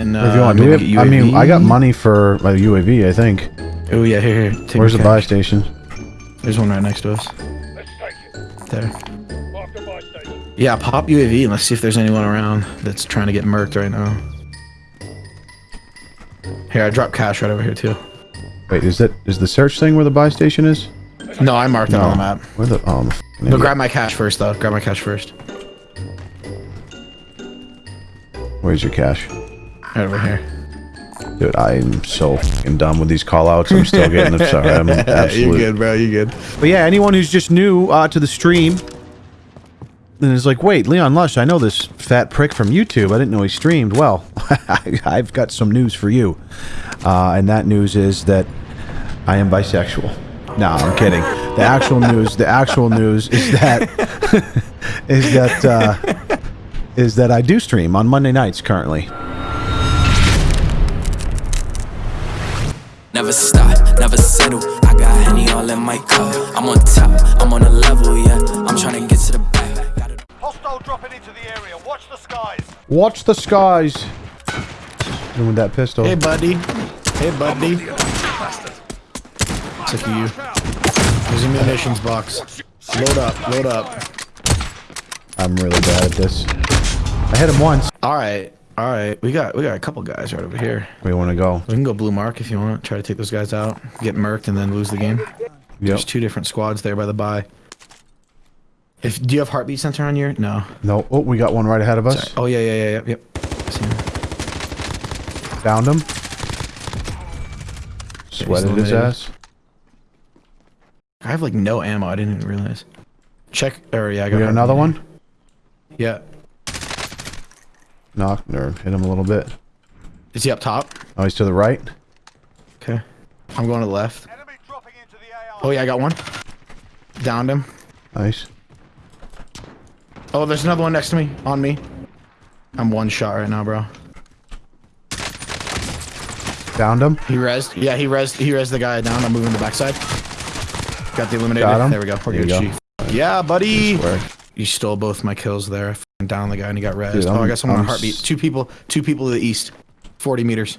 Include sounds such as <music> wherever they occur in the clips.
then If you uh, want, do we maybe have, I mean, I got money for my UAV. I think. Oh yeah, here, here. Take Where's the my buy station? There's one right next to us. Let's take it. There. Mark the buy station. Yeah, pop UAV and let's see if there's anyone around that's trying to get murked right now. Here, I dropped cash right over here too. Wait, is that is the search thing where the buy station is? No, I marked it on the map. Where the? Oh, I'm a But grab my cash first though. Grab my cash first. Where's your cash? Right over here. Dude, I'm so fucking done with these call outs. I'm still getting them. Sorry, I'm <laughs> absolutely. Good, bro. You're good. But yeah, anyone who's just new uh, to the stream and is like, wait, Leon Lush, I know this fat prick from YouTube. I didn't know he streamed. Well, <laughs> I've got some news for you. Uh, and that news is that I am bisexual. No, I'm kidding. The actual news, the actual news is that <laughs> is that uh, is that I do stream on Monday nights currently. Never stop, never settle. I got Henny all in my cup. I'm on top, I'm on a level, yeah. I'm trying to get to the back. Hostile dropping into the area. Watch the skies. Watch the skies. And with that pistol. Hey, buddy. Hey, buddy. Sick of you. There's a munitions box. Load up. Load up. I'm really bad at this. I hit him once. All right. All right. We got we got a couple guys right over here. You want to go? We can go blue mark if you want. Try to take those guys out. Get murked and then lose the game. Yep. There's two different squads there by the buy. If do you have heartbeat sensor on your? No. No. Oh, we got one right ahead of us. Sorry. Oh yeah yeah yeah yep yep. See him. Downed him. Sweated his ass. I have like no ammo. I didn't even realize. Check. Or yeah, I We got got another one. Yeah. Knocked or hit him a little bit. Is he up top? Oh, he's to the right. Okay. I'm going to the left. Enemy dropping into the AR. Oh yeah, I got one. Downed him. Nice. Oh, there's another one next to me. On me. I'm one shot right now, bro. Downed him. He rezzed. Yeah, he rezzed. He rezzed the guy down. I'm moving the backside. Got the eliminator. Got him. There we go. We're There you good. Chief. Yeah, buddy. You stole both my kills there. I f***ing the guy and he got rezzed. Dude, oh, I I'm- got someone on I'm heartbeat. Two people. Two people to the east. 40 meters.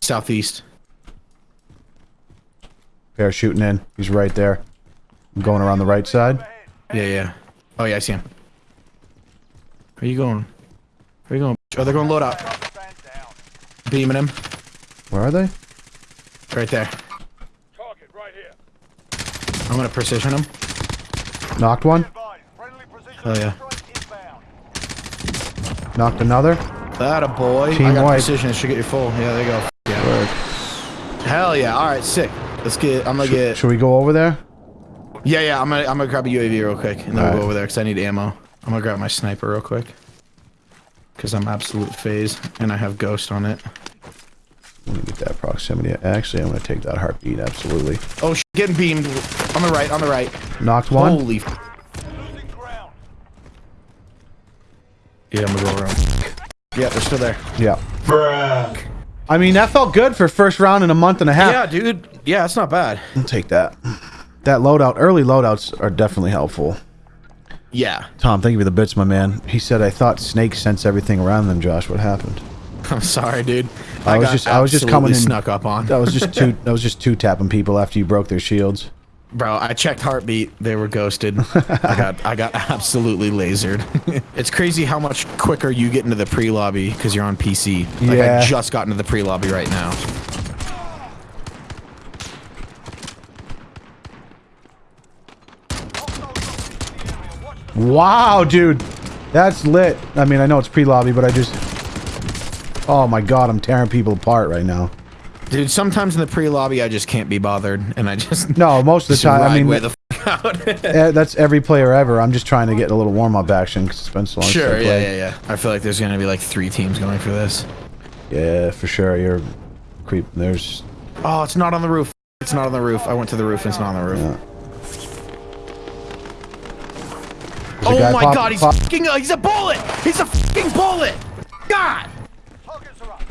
Southeast. They're shooting in. He's right there. I'm going around the right side. Yeah, yeah. Oh yeah, I see him. Where are you going? Where are you going? Oh, they're going load out. Stand down. Beaming him. Where are they? Right there. Target right here. I'm gonna precision him. Knocked one. Advise. Friendly precision Oh, yeah. Knocked another. That a boy. Team I got white. precision. It should get you full. Yeah, there you go. Yeah. Work. Hell yeah. All right, sick. Let's get. I'm gonna get. Should we go over there? Yeah, yeah. I'm gonna. I'm gonna grab a UAV real quick, and then we'll Alright. go over there because I need ammo. I'm gonna grab my sniper real quick. Because I'm absolute phase, and I have ghost on it. Let me get that proximity. Actually, I'm to take that heartbeat. Absolutely. Oh, sh- getting beamed on the right. On the right. Knocked one. Holy. F- Losing ground. Yeah, I'm gonna go around. Yeah, they're still there. Yeah. I mean, that felt good for first round in a month and a half. Yeah, dude. Yeah, it's not bad. I'll take that. That loadout, early loadouts are definitely helpful. Yeah. Tom, thank you for the bits, my man. He said, I thought snakes sense everything around them, Josh. What happened? <laughs> I'm sorry, dude. I was just- I was just coming absolutely in- snuck up on. That was just two that was just two tapping people after you broke their shields. Bro, I checked heartbeat. They were ghosted. I got I got absolutely lasered. <laughs> it's crazy how much quicker you get into the pre-lobby because you're on PC. Like Yeah. I just got into the pre-lobby right now. Wow, dude. That's lit. I mean, I know it's pre-lobby, but I just Oh my god, I'm tearing people apart right now. Dude, sometimes in the pre-lobby I just can't be bothered and I just No, most of the time, I mean, way the f- out. <laughs> that's every player ever. I'm just trying to get a little warm-up action because it's been so long I sure, yeah, yeah, yeah. I feel like there's gonna be like three teams going for this. Yeah, for sure. You're creep. There's Oh, it's not on the roof. It's not on the roof. I went to the roof and it's not on the roof. Yeah. Oh my pop- god, he's pop- fucking he's a bullet! He's a fucking bullet! God! Targets are up.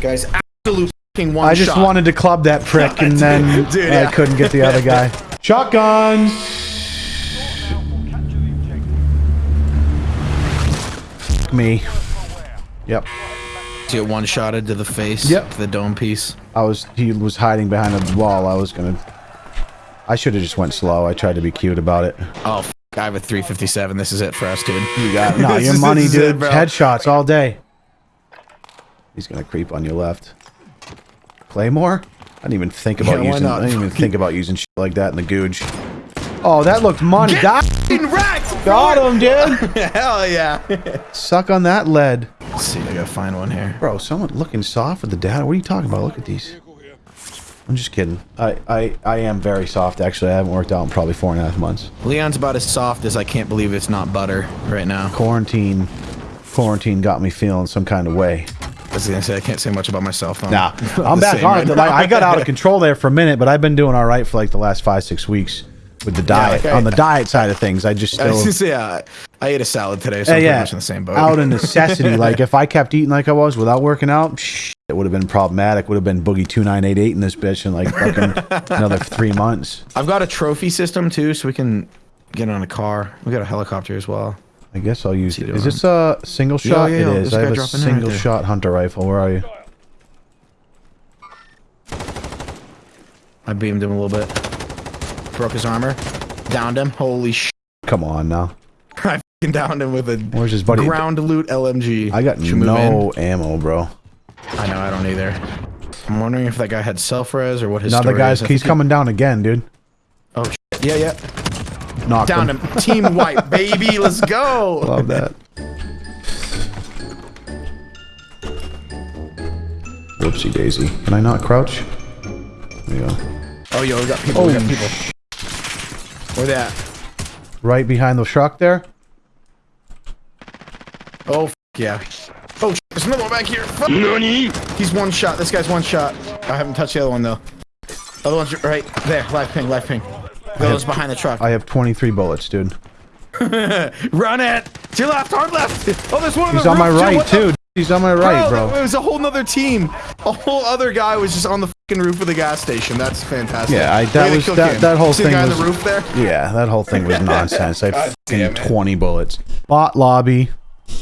Guys, absolute fucking one shot. I just shot. wanted to club that prick, <laughs> and then Dude, I yeah. couldn't get the other guy. <laughs> Shotguns. Me. Yep. So get one shotted to the face. Yep. The dome piece. I was he was hiding behind a wall. I was gonna. I should have just went slow. I tried to be cute about it. Oh, f- I have a 357. This is it for us, dude. You got <laughs> no, your money, this is it, dude. Headshots all day. He's gonna creep on your left. Claymore? I didn't even think about Yeah, using. not? I didn't even think about using shit like that in the googe. Oh, that looked money. Got, wrecked! got him, dude. <laughs> Hell yeah. Suck on that lead, Let's see, if I gotta find one here. bro. Someone looking soft with the data. What are you talking about? Look at these. I'm just kidding. I, I, I am very soft. Actually, I haven't worked out in probably four and a half months. Leon's about as soft as I can't believe it's not butter right now. Quarantine, quarantine got me feeling some kind of way. I was gonna say I can't say much about myself. <laughs> I'm Nah, I'm back on right Like, I got out of <laughs> control there for a minute, but I've been doing all right for like the last five, six weeks with the diet. like I- on the diet side of things, I just I still. gonna yeah, uh, I ate a salad today, so uh, Yeah, I'm yeah. pretty much in the same boat. Out of <laughs> necessity. like if I kept eating like I was without working out, shh, it would have been problematic. Would have been boogie two nine eight eight in this bitch in like fucking another three months. I've got a trophy system too, so we can get on a car. We got a helicopter as well. I guess I'll use it. Is this a single shot? yeah, it yeah, is. this I have a dropping in right single shot hunter rifle. Where are you? I beamed him a little bit. Broke his armor. Downed him. Holy sh! Come on now. <laughs> I fucking downed him with a Where's his buddy? ground loot LMG. I got Should no ammo, bro. I know. I don't either. I'm wondering if that guy had self res or what his. Now the guy's is. He's think coming down again, dude. Oh shit. Yeah, yeah. Knock Downed him. Team white, baby. Let's go. Love that. Whoopsie daisy. Can I not crouch? There you go. Oh, yo, we got people. we got people. Where they at? Right behind the truck there. Oh, f- yeah. Oh, sh- there's another one back here. Fuck. He's one shot. This guy's one shot. I haven't touched the other one, though. Other one's right there. Live ping, live ping. One's behind the truck. I have 23 bullets, dude. <laughs> Run it! To your left, hard left! Oh, there's one on He's on my roof, too. right, too. He's on my right, Bro, bro. It was a whole nother team. A whole other guy was just on the fucking roof of the gas station. That's fantastic. Yeah, I- that was- that- that whole See thing the guy was- on the roof there? Yeah, that whole thing was <laughs> nonsense. I God fucking. 20 bullets. Bot lobby. I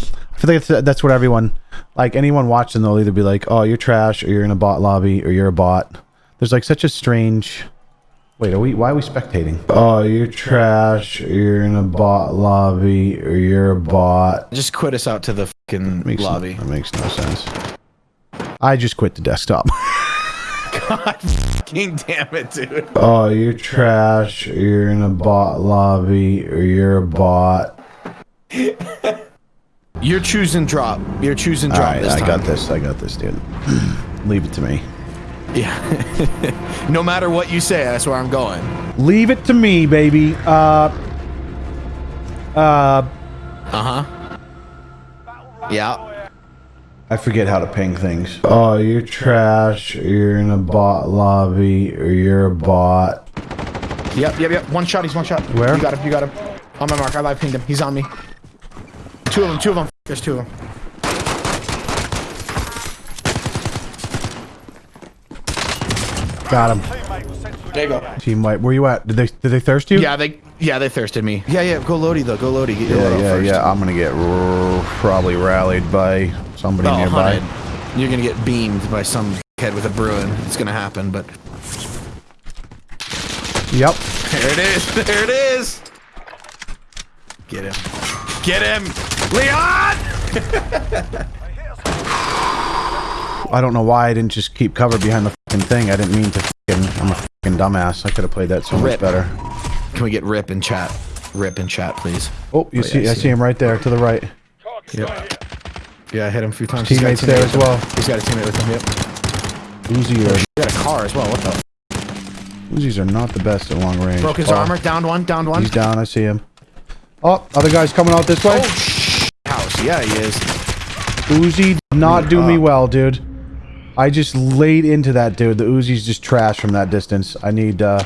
feel like that's, that's what everyone, like anyone watching, they'll either be like, oh, you're trash, or you're in a bot lobby, or you're a bot. There's like such a strange. Wait, are we? Why are we spectating? Oh, you're trash, you're in a bot lobby, or you're a bot. Just quit us out to the fucking Makes no- lobby. that makes no sense. I just quit the desktop. <laughs> God fucking damn it, dude. oh, you're trash, or you're in a bot lobby, or you're a bot. You're choosing drop. You're choosing drop right, this I time. got this. I got this, dude. <clears throat> Leave it to me. Yeah. <laughs> no matter what you say, that's where I'm going. Leave it to me, baby. Uh. Uh. Uh huh. Yeah. I forget how to ping things. Oh, you're trash. You're in a bot lobby, or you're a bot. Yep, yep, yep. One shot, he's one shot. Where? You got him, you got him. On my mark, I live pinged him. He's on me. Two of them, two of them. There's two of them. Got him. Teammate was sent to There you go. Team White. Where you at? Did they did they thirst you? Yeah, they yeah they thirsted me. Yeah, yeah. Go Lodi though. Go Lodi. Get your Yeah, yeah, first. yeah. I'm gonna get r- probably rallied by somebody Oh, nearby. hunted. You're gonna get beamed by some head with a Bruen. It's gonna happen, but Yep. there it is. <laughs> There it is. Get him. Get him, Leon. <laughs> I don't know why I didn't just keep cover behind the fucking thing. I didn't mean to. Fucking, I'm a fucking dumbass. I could have played that so much better. Can we get Rip in chat? Rip in chat, please. Oh, you Oh, see? I I see him right there to the right. Yep. Yeah, I hit him a few times. He's Teammates teammate there as well. He's got a teammate with him. Yep. Uzi or oh, He got a car as well. What the? Uzis are not the best at long range. Broke his Oh, armor. Downed one. Downed one. He's down. I see him. Oh, other guy's coming out this way. Oh, sh- house. Yeah, he is. Uzi did not do me uh, well, dude. I just laid into that dude. The Uzi's just trash from that distance. I need. uh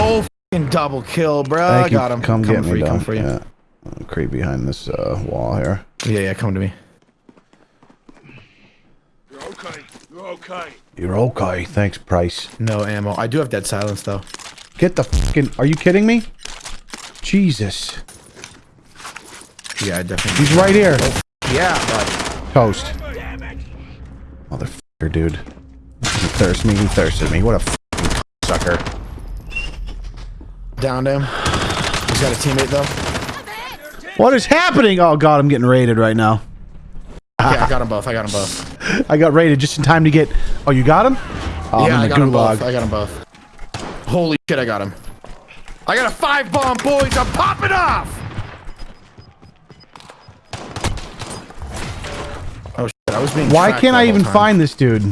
Oh, fucking double kill, bro. Thank I you. got him. Come Coming get for me, you. dog. Coming for you. Yeah. I'll creep behind this uh, wall here. Yeah, yeah. Come to me. You're okay. You're okay. You're okay. Thanks, Price. No ammo. I do have dead silence though. Get the fucking. Are you kidding me? Jesus. Yeah, I definitely. He's right here. Yeah, bud. Toast. Motherfucker, dude. He thirsts me, he thirsted me. What a fucking sucker. Downed him. He's got a teammate though. What is happening? Oh god, I'm getting raided right now. Yeah, I got them both. I got them both. <laughs> I got raided just in time to get... Oh, you got him? Oh, yeah, I'm I in the got them both. I got them both. Holy shit, I got him. I got a five bomb, boys. I'm popping off. I was being. Why can't I even time. find this dude?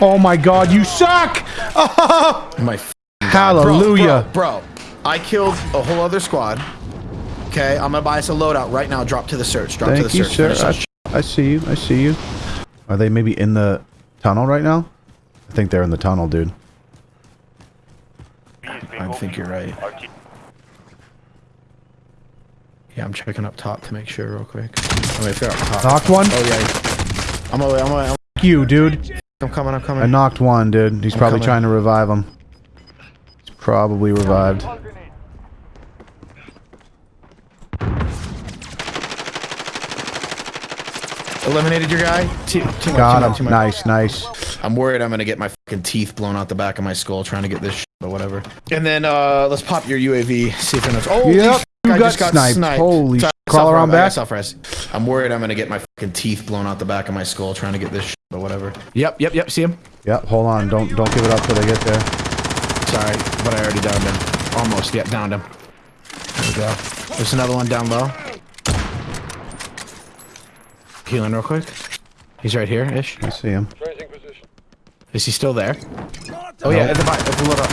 Oh my god, you suck! <laughs> my? f- Hallelujah. Bro, bro, bro, I killed a whole other squad. Okay, I'm gonna buy us a loadout right now. Drop to the search. Drop to Thank the you, search. sir. Finish I, I see you. I see you. Are they maybe in the tunnel right now? I think they're in the tunnel, dude. I think you're right. Yeah, I'm checking up top to make sure real quick. Oh, wait, if they're up top. Knocked one? Oh yeah. I'm away. I'm away. I'm, Fuck you, dude. I'm coming. I'm coming. I knocked one, dude. He's probably coming. trying to revive him. He's probably revived. Eliminated your guy. T- team up, Got team up, him. team up. Nice, nice. I'm worried I'm gonna get my fucking teeth blown out the back of my skull trying to get this shit, but whatever. And then uh let's pop your UAV. See if it knows. Oh, Yep, you I got just got sniped. sniped. Holy Sorry, sh- crawl around back. I'm worried I'm gonna get my fucking teeth blown out the back of my skull trying to get this shit, but whatever. Yep, yep, yep. See him? Yep, hold on. Don't don't give it up till they get there. Sorry, but I already downed him. Almost. Yep, downed him. There we go. There's another one down low. Healing real quick. He's right here, ish. I see him. Is he still there? Oh yeah, at the bottom. At the load up.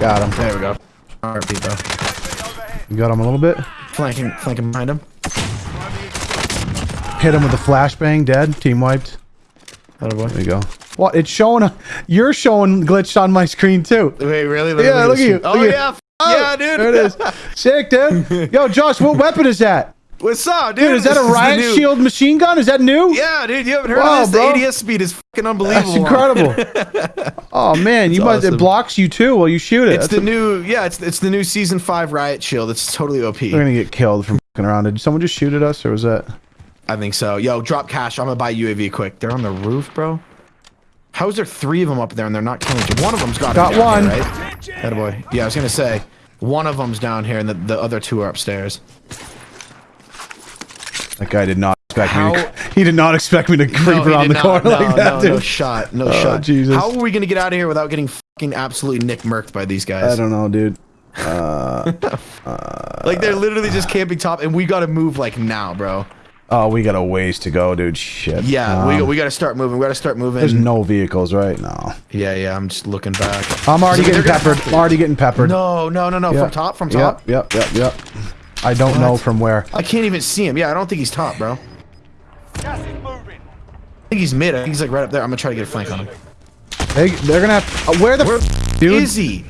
Got him. There we go. Alright, bro. You got him a little bit. Flanking, flanking behind him. Hit him with a flashbang. Dead. Team wiped. There There you go. What? It's showing. A, you're showing glitched on my screen too. Wait, really? Yeah, look at you. Oh Look at- yeah, f- Oh, yeah, dude. There it is. Sick, dude. <laughs> Yo, Josh, what weapon is that? What's up, dude? Dude, is that This a riot shield machine gun? Is that new? Yeah, dude. You haven't heard Wow, of this? bro. The ADS speed is fucking unbelievable. That's incredible. <laughs> oh man, you must. It blocks you too while you shoot it. It's That's the new, yeah. It's it's the new season five riot shield. It's totally OP. We're gonna get killed from fucking around. Did someone just shoot at us, or was that? I think so. Yo, drop cash. I'm gonna buy UAV quick. They're on the roof, bro. How is there three of them up there and they're not killing each? One of them's got Got one. Here, right? Yeah, I was gonna say one of them's down here and the, the other two are upstairs. That guy did not expect me. To, <laughs> he did not expect me to creep No, around the not. corner no, like that, no, dude. No shot. No Oh, shot. Jesus. How are we gonna get out of here without getting fucking absolutely nick murked by these guys? I don't know, dude. <laughs> Like they're literally just camping top, and we gotta move like now, bro. Oh, we got a ways to go, dude. Shit. Yeah, Um, we we gotta start moving. We gotta start moving. There's no vehicles, right? now. yeah, yeah. I'm just looking back. I'm already So getting peppered. I'm already getting peppered. No, no, no, no. Yep. From top, from top. Yep, yep, yep, yep. I don't know from where. I can't even see him. Yeah, I don't think he's top, bro. Gas is moving. I think he's mid. I think he's like right up there. I'm gonna try to get a flank on him. They, they're gonna have. Uh, where the Where f- dude? is he?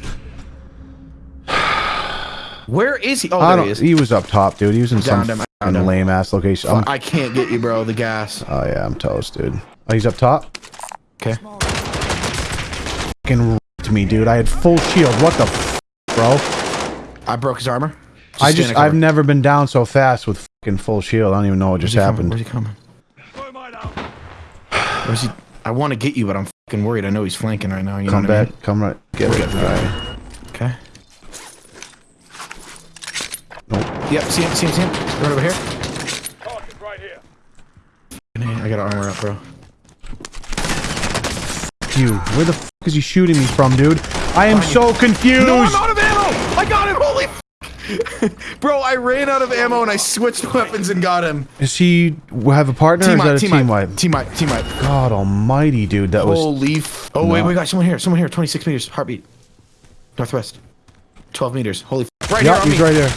Where is he? Oh, I there he is. He was up top, dude. He was in Downed some him, lame ass location. I'm- I can't get you, bro. The gas. oh yeah, I'm toast, dude. Oh, he's up top. Okay. Fucking ripped me, dude. I had full shield. What the, f- bro? I broke his armor. I just. I've never been down so fast with fucking full shield. I don't even know what just Where's he happened. Where's he coming? Throw mine out. Where's he? I want to get you, but I'm fucking worried. I know he's flanking right now. You Come know what I back. Come right. Get We're it. good, we're Right. mean? Okay. Yep. See him. See him. See him. Right over here. Target right here. I got armor up, bro. You. Where the f is he shooting me from, dude? I am so confused. No, I'm out of ammo! I got him! Holy f- <laughs> Bro, I ran out of ammo and I switched weapons and got him. Does he have a partner? Team or is wipe, that a team team wipe. wipe? Team wipe, team wipe. God almighty, dude. That was. Holy f- Oh, wait, No. we got someone here. Someone here. 26 meters. Heartbeat. Northwest. 12 meters. Holy f- Right Yeah, here he's me. right there.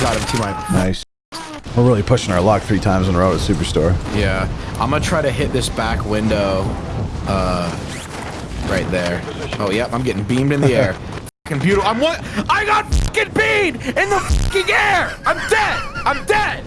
Got him. Team wipe. Nice. We're really pushing our luck three times in a row at Superstore. Yeah. I'm gonna try to hit this back window. Uh, right there. Oh, yep. I'm getting beamed in the <laughs> air. Fucking beautiful. I'm what? I got fucking beamed in the fucking air. I'm dead. I'm dead.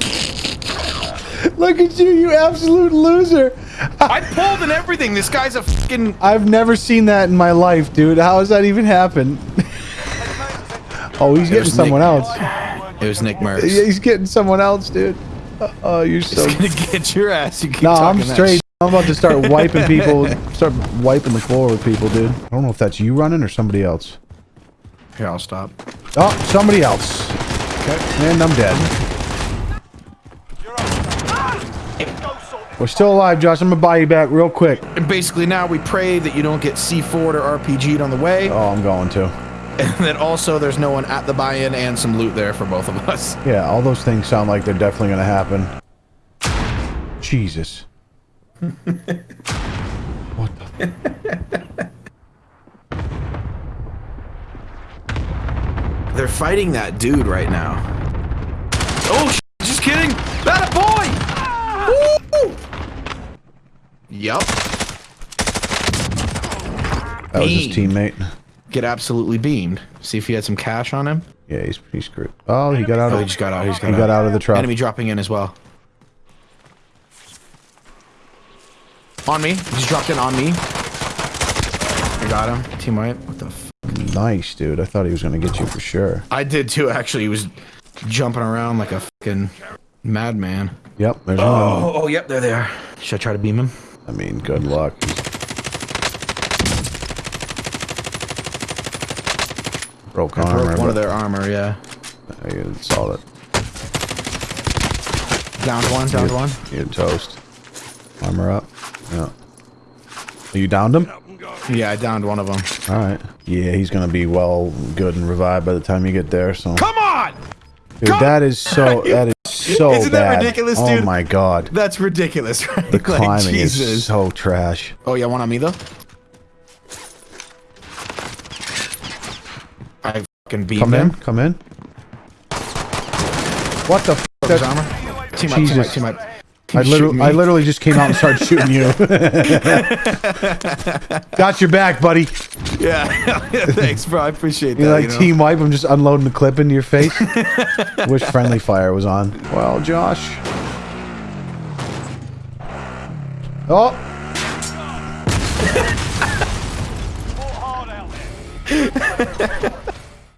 Look at you, you absolute loser. I pulled and everything. This guy's a fucking. <laughs> I've never seen that in my life, dude. How has that even happened? <laughs> oh, he's getting someone Nick. else. It was Nick Merckx. Yeah, he's getting someone else, dude. Uh, Oh, you're so. He's gonna get your ass. You keep No, I'm talking that straight. I'm about to start wiping <laughs> people. Start wiping the floor with people, dude. I don't know if that's you running or somebody else. Here, I'll stop. Oh, somebody else. Okay. And I'm dead. You're up. Go sort it. We're still alive, Josh. I'm gonna buy you back real quick. And basically now we pray that you don't get C4'd or RPG'd on the way, Oh, I'm going to. and that also there's no one at the buy-in and some loot there for both of us. Yeah, all those things sound like they're definitely gonna happen. Jesus. <laughs> what the? They're fighting that dude right now. Oh, sh- just kidding. That boy. Woo! Yup. That was his teammate. Get absolutely beamed. See if he had some cash on him. Yeah, he's he's screwed. Oh, he got out Oh, of he just got out. He just got, he got out of the truck. Enemy dropping in as well. On me. He just dropped in on me. I got him. Teammate. What the f Nice, dude. I thought he was gonna get you for sure. I did too, actually. He was jumping around like a fucking madman. Yep, there's one. Oh, oh, yep, there they are. Should I try to beam him? I mean, good luck. Broke I armor. broke one of their armor, yeah. I saw that. Downed one, downed one. You're toast. Armor up. Yeah. You downed him? Up and go. Yeah, I downed one of them. All right. Yeah, he's gonna be well, good and revived by the time you get there. So, Come on! dude, come- that is so. That is <laughs> so Isn't that ridiculous, oh dude? oh my god, That's ridiculous, <laughs> right? the Like, climbing is so trash. Oh, yeah, one on me though. I fucking beat Come him. in. Come in. What the? F- Broke his that- armor. Team up, team up, team up. I literally, I literally just came out and started shooting you. <laughs> Got your back, buddy. Yeah, <laughs> thanks, bro. I appreciate that. You're like you know? team wipe? I'm just unloading the clip into your face. <laughs> Wish friendly fire was on. Well, Josh. Oh,